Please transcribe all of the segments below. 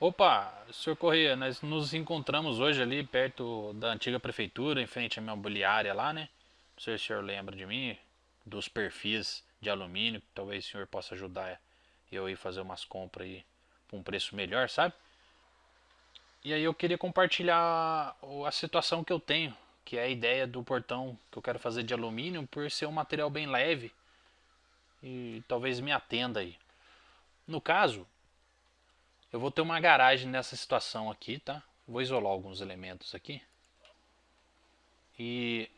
Opa, senhor Corrêa, nós nos encontramos hoje ali perto da antiga prefeitura, em frente à minha imobiliária lá, né? Não sei se o senhor lembra de mim, dos perfis de alumínio, talvez o senhor possa ajudar eu ir fazer umas compras aí por um preço melhor, sabe? E aí eu queria compartilhar a situação que eu tenho, que é a ideia do portão que eu quero fazer de alumínio por ser um material bem leve e talvez me atenda aí. No caso, eu vou ter uma garagem nessa situação aqui, tá? Vou isolar alguns elementos aqui. E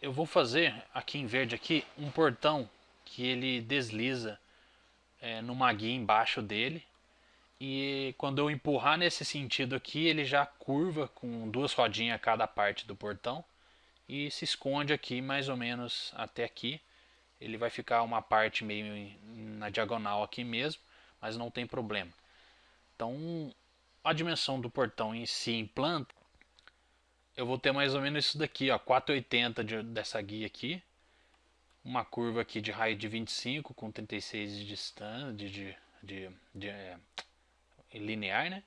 eu vou fazer aqui em verde aqui um portão que ele desliza é, numa guia embaixo dele. E quando eu empurrar nesse sentido aqui, ele já curva com duas rodinhas a cada parte do portão. E se esconde aqui mais ou menos até aqui. Ele vai ficar uma parte meio na diagonal aqui mesmo, mas não tem problema. Então, a dimensão do portão em si, em planta, eu vou ter mais ou menos isso daqui, ó, 480 de, dessa guia aqui, uma curva aqui de raio de 25 com 36 de distância, de, de, de, de é, linear, né?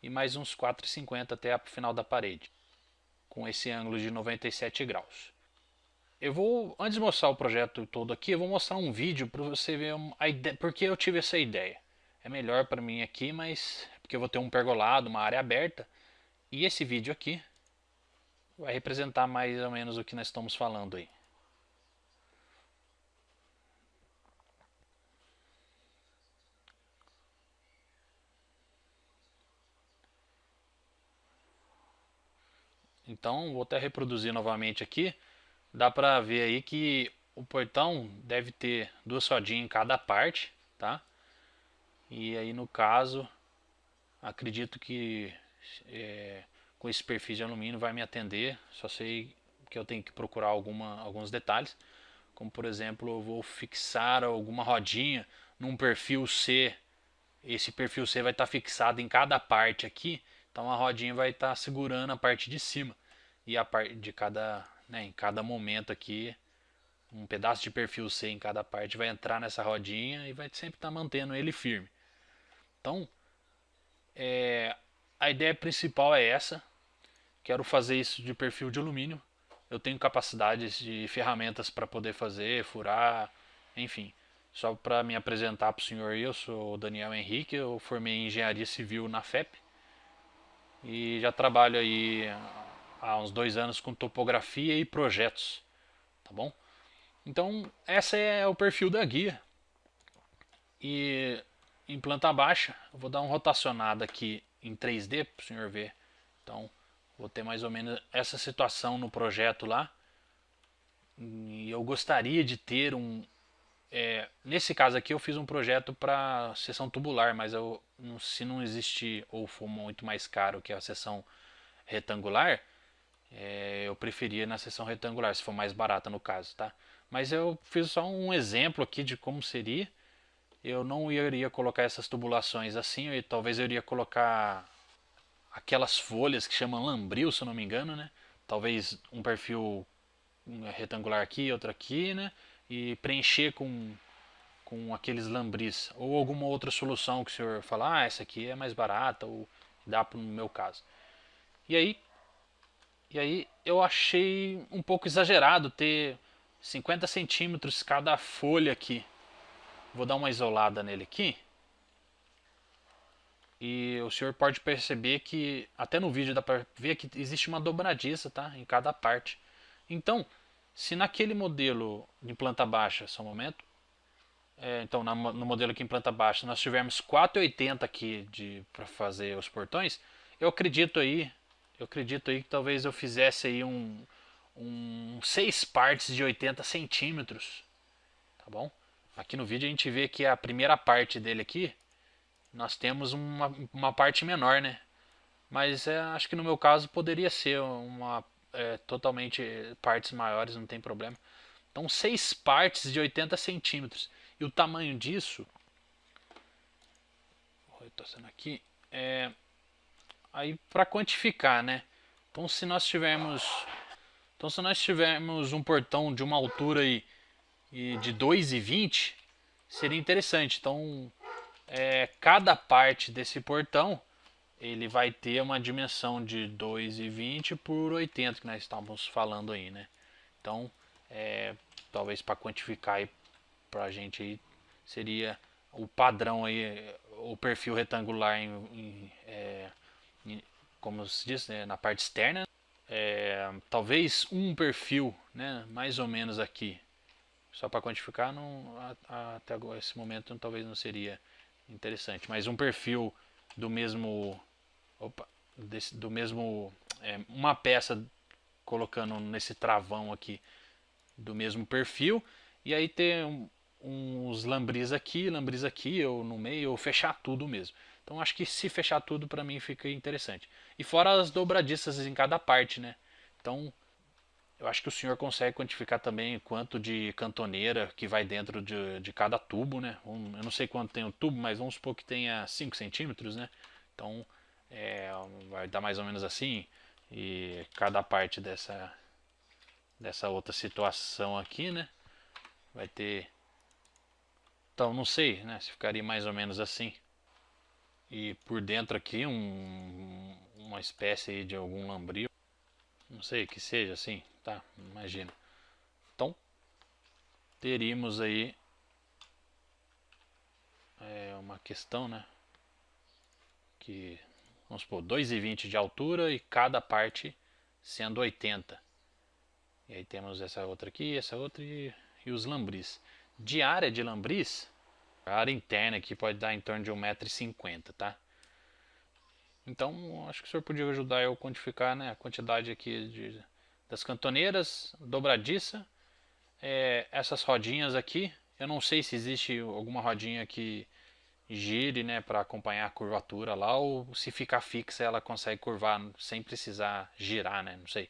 E mais uns 4,50 até o final da parede, com esse ângulo de 97 graus. Eu vou, antes de mostrar o projeto todo aqui, eu vou mostrar um vídeo para você ver a ideia, porque eu tive essa ideia é melhor para mim aqui, mas porque eu vou ter um pergolado, uma área aberta. E esse vídeo aqui vai representar mais ou menos o que nós estamos falando aí. Então, vou até reproduzir novamente aqui. Dá para ver aí que o portão deve ter duas rodinhas em cada parte, tá? E aí no caso, acredito que é, com esse perfil de alumínio vai me atender. Só sei que eu tenho que procurar alguma, alguns detalhes. Como por exemplo, eu vou fixar alguma rodinha num perfil C. Esse perfil C vai estar fixado em cada parte aqui. Então a rodinha vai estar segurando a parte de cima. E a parte de cada, né, em cada momento aqui, um pedaço de perfil C em cada parte vai entrar nessa rodinha e vai sempre estar mantendo ele firme. Então, é, a ideia principal é essa. Quero fazer isso de perfil de alumínio. Eu tenho capacidades de ferramentas para poder fazer, furar, enfim. Só para me apresentar para o senhor, eu sou o Daniel Henrique, eu formei em Engenharia Civil na FEP. E já trabalho aí há uns dois anos com topografia e projetos, tá bom? Então, essa é o perfil da guia. E em planta baixa, eu vou dar uma rotacionada aqui em 3D para o senhor ver. Então, vou ter mais ou menos essa situação no projeto lá. E eu gostaria de ter um... É, nesse caso aqui eu fiz um projeto para seção tubular, mas eu, se não existir ou for muito mais caro que a seção retangular, é, eu preferia na seção retangular, se for mais barata no caso, tá? Mas eu fiz só um exemplo aqui de como seria eu não iria colocar essas tubulações assim, eu, talvez eu iria colocar aquelas folhas que chamam lambril, se eu não me engano, né? Talvez um perfil retangular aqui, outro aqui, né? E preencher com, com aqueles lambris. Ou alguma outra solução que o senhor falar, ah, essa aqui é mais barata, ou dá para no meu caso. E aí, e aí eu achei um pouco exagerado ter 50 centímetros cada folha aqui. Vou dar uma isolada nele aqui. E o senhor pode perceber que, até no vídeo dá para ver que existe uma dobradiça tá? em cada parte. Então, se naquele modelo de planta baixa, só um momento, é, então na, no modelo aqui em planta baixa nós tivermos 4,80 aqui para fazer os portões, eu acredito aí, eu acredito aí que talvez eu fizesse aí um, um 6 partes de 80 centímetros, tá bom? Aqui no vídeo a gente vê que a primeira parte dele aqui, nós temos uma, uma parte menor, né? Mas é, acho que no meu caso poderia ser uma é, totalmente partes maiores, não tem problema. Então seis partes de 80 centímetros. E o tamanho disso, retorcendo aqui, é, aí para quantificar, né? Então se nós tivermos, então se nós tivermos um portão de uma altura aí e de 2,20 seria interessante. Então, é, cada parte desse portão ele vai ter uma dimensão de 2,20 por 80 que nós estávamos falando aí, né? Então, é, talvez para quantificar para a gente aí seria o padrão aí, o perfil retangular em, em, é, em como se diz, né, na parte externa. É, talvez um perfil, né, mais ou menos aqui, só para quantificar, não, até esse momento talvez não seria interessante, mas um perfil do mesmo, opa, desse, do mesmo, é, uma peça colocando nesse travão aqui do mesmo perfil e aí ter um, uns lambris aqui, lambris aqui ou no meio ou fechar tudo mesmo. Então acho que se fechar tudo para mim fica interessante. E fora as dobradiças em cada parte, né? Então eu acho que o senhor consegue quantificar também quanto de cantoneira que vai dentro de, de cada tubo, né? Um, eu não sei quanto tem o tubo, mas vamos supor que tenha 5 centímetros, né? Então é, vai dar mais ou menos assim. E cada parte dessa, dessa outra situação aqui, né? Vai ter... Então não sei, né? Se ficaria mais ou menos assim. E por dentro aqui um, uma espécie de algum lambril. Não sei, que seja assim Tá, imagina. Então, teríamos aí é, uma questão, né? Que, vamos supor, 2,20 de altura e cada parte sendo 80. E aí temos essa outra aqui, essa outra e, e os lambris. De área de lambris, a área interna aqui pode dar em torno de 1,50m, tá? Então, acho que o senhor podia ajudar eu a quantificar né, a quantidade aqui de das cantoneiras, dobradiça, é, essas rodinhas aqui, eu não sei se existe alguma rodinha que gire né, para acompanhar a curvatura lá ou se ficar fixa ela consegue curvar sem precisar girar, né, não sei.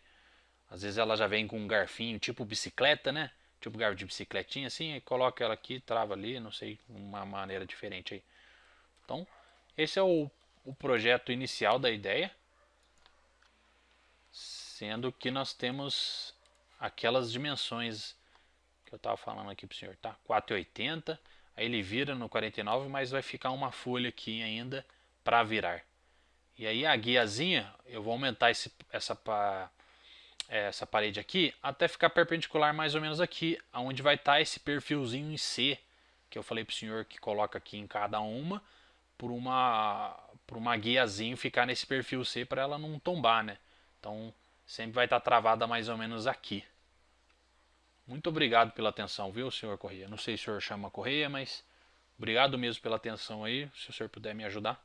Às vezes ela já vem com um garfinho tipo bicicleta, né, tipo garfo de bicicletinha assim, e coloca ela aqui, trava ali, não sei, uma maneira diferente aí. Então, esse é o, o projeto inicial da ideia sendo que nós temos aquelas dimensões que eu estava falando aqui para o senhor, tá? 4,80, aí ele vira no 49, mas vai ficar uma folha aqui ainda para virar. E aí a guiazinha, eu vou aumentar esse, essa, essa parede aqui até ficar perpendicular mais ou menos aqui, onde vai estar tá esse perfilzinho em C, que eu falei para o senhor que coloca aqui em cada uma, por uma, por uma guiazinha ficar nesse perfil C para ela não tombar, né? Então sempre vai estar travada mais ou menos aqui. Muito obrigado pela atenção, viu, senhor Correia? Não sei se o senhor chama Correia, mas obrigado mesmo pela atenção aí, se o senhor puder me ajudar.